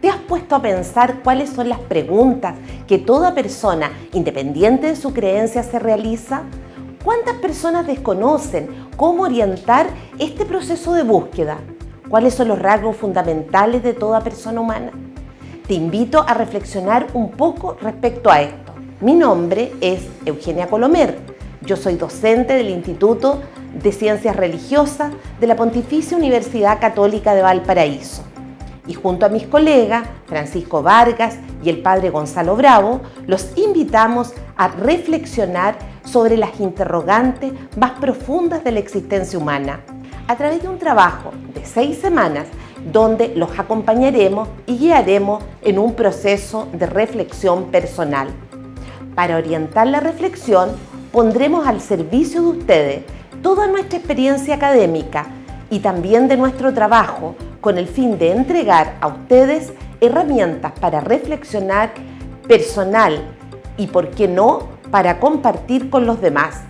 ¿Te has puesto a pensar cuáles son las preguntas que toda persona, independiente de su creencia, se realiza? ¿Cuántas personas desconocen cómo orientar este proceso de búsqueda? ¿Cuáles son los rasgos fundamentales de toda persona humana? Te invito a reflexionar un poco respecto a esto. Mi nombre es Eugenia Colomer. Yo soy docente del Instituto de Ciencias Religiosas de la Pontificia Universidad Católica de Valparaíso y junto a mis colegas Francisco Vargas y el padre Gonzalo Bravo, los invitamos a reflexionar sobre las interrogantes más profundas de la existencia humana a través de un trabajo de seis semanas donde los acompañaremos y guiaremos en un proceso de reflexión personal. Para orientar la reflexión, pondremos al servicio de ustedes toda nuestra experiencia académica y también de nuestro trabajo con el fin de entregar a ustedes herramientas para reflexionar personal y, por qué no, para compartir con los demás.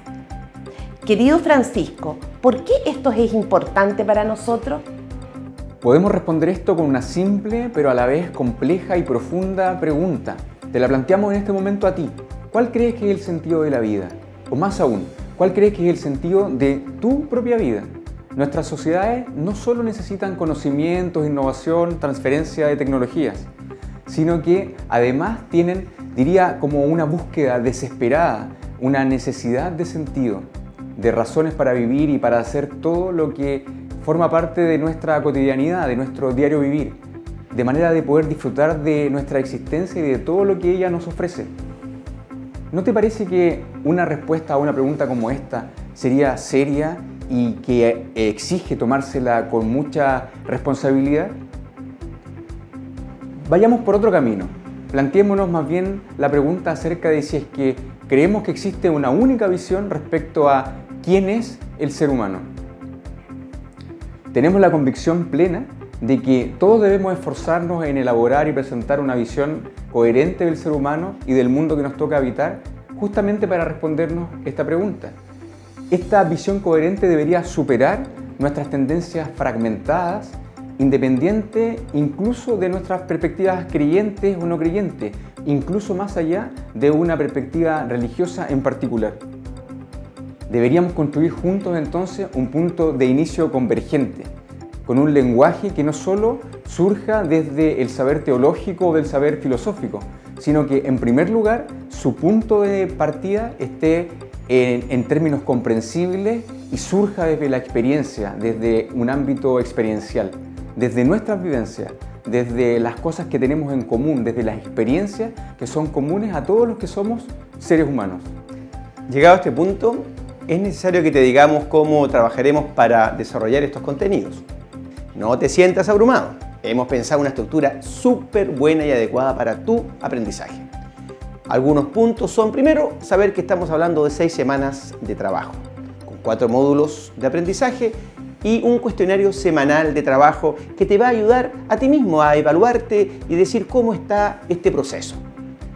Querido Francisco, ¿por qué esto es importante para nosotros? Podemos responder esto con una simple pero a la vez compleja y profunda pregunta. Te la planteamos en este momento a ti. ¿Cuál crees que es el sentido de la vida? O más aún, ¿cuál crees que es el sentido de tu propia vida? Nuestras sociedades no solo necesitan conocimientos, innovación, transferencia de tecnologías, sino que además tienen, diría, como una búsqueda desesperada, una necesidad de sentido, de razones para vivir y para hacer todo lo que forma parte de nuestra cotidianidad, de nuestro diario vivir, de manera de poder disfrutar de nuestra existencia y de todo lo que ella nos ofrece. ¿No te parece que una respuesta a una pregunta como esta sería seria y que exige tomársela con mucha responsabilidad? Vayamos por otro camino. Planteémonos más bien la pregunta acerca de si es que creemos que existe una única visión respecto a quién es el ser humano. Tenemos la convicción plena de que todos debemos esforzarnos en elaborar y presentar una visión coherente del ser humano y del mundo que nos toca habitar, justamente para respondernos esta pregunta. Esta visión coherente debería superar nuestras tendencias fragmentadas, independiente incluso de nuestras perspectivas creyentes o no creyentes, incluso más allá de una perspectiva religiosa en particular. Deberíamos construir juntos entonces un punto de inicio convergente, con un lenguaje que no solo surja desde el saber teológico o del saber filosófico, sino que en primer lugar su punto de partida esté en, términos comprensibles y surja desde la experiencia, desde un ámbito experiencial, desde nuestras vivencias, desde las cosas que tenemos en común, desde las experiencias que son comunes a todos los que somos seres humanos. Llegado a este punto, es necesario que te digamos cómo trabajaremos para desarrollar estos contenidos. No te sientas abrumado. Hemos pensado una estructura súper buena y adecuada para tu aprendizaje. Algunos puntos son, primero, saber que estamos hablando de seis semanas de trabajo, con cuatro módulos de aprendizaje y un cuestionario semanal de trabajo que te va a ayudar a ti mismo a evaluarte y decir cómo está este proceso.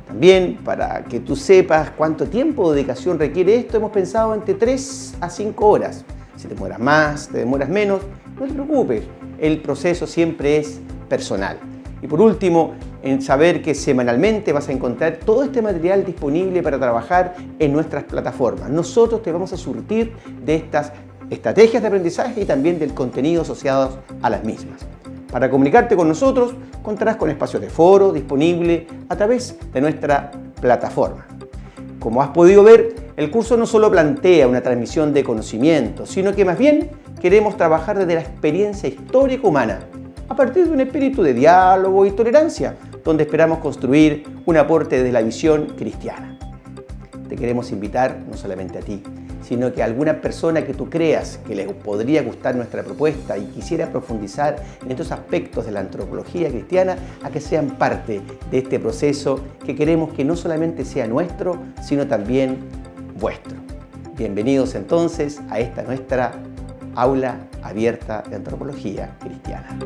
También, para que tú sepas cuánto tiempo o dedicación requiere esto, hemos pensado entre 3 a 5 horas. Si te demoras más, te demoras menos, no te preocupes, el proceso siempre es personal. Y por último, en saber que semanalmente vas a encontrar todo este material disponible para trabajar en nuestras plataformas. Nosotros te vamos a surtir de estas estrategias de aprendizaje y también del contenido asociado a las mismas. Para comunicarte con nosotros, contarás con espacios de foro disponible a través de nuestra plataforma. Como has podido ver, el curso no solo plantea una transmisión de conocimiento, sino que más bien queremos trabajar desde la experiencia histórica humana, a partir de un espíritu de diálogo y tolerancia, donde esperamos construir un aporte de la visión cristiana. Te queremos invitar no solamente a ti, sino que a alguna persona que tú creas que le podría gustar nuestra propuesta y quisiera profundizar en estos aspectos de la antropología cristiana, a que sean parte de este proceso que queremos que no solamente sea nuestro, sino también vuestro. Bienvenidos entonces a esta nuestra aula abierta de antropología cristiana.